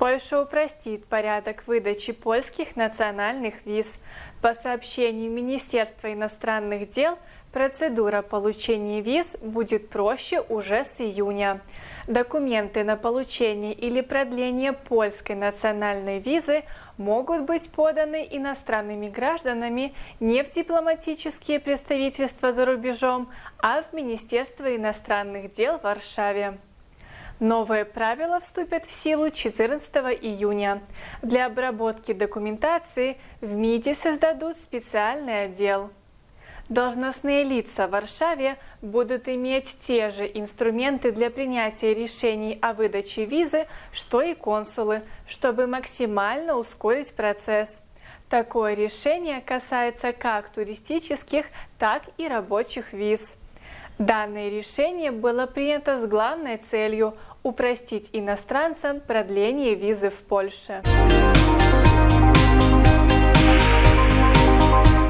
Польша упростит порядок выдачи польских национальных виз. По сообщению Министерства иностранных дел, процедура получения виз будет проще уже с июня. Документы на получение или продление польской национальной визы могут быть поданы иностранными гражданами не в дипломатические представительства за рубежом, а в Министерство иностранных дел в Варшаве. Новые правила вступят в силу 14 июня. Для обработки документации в МИДе создадут специальный отдел. Должностные лица в Варшаве будут иметь те же инструменты для принятия решений о выдаче визы, что и консулы, чтобы максимально ускорить процесс. Такое решение касается как туристических, так и рабочих виз. Данное решение было принято с главной целью упростить иностранцам продление визы в Польше.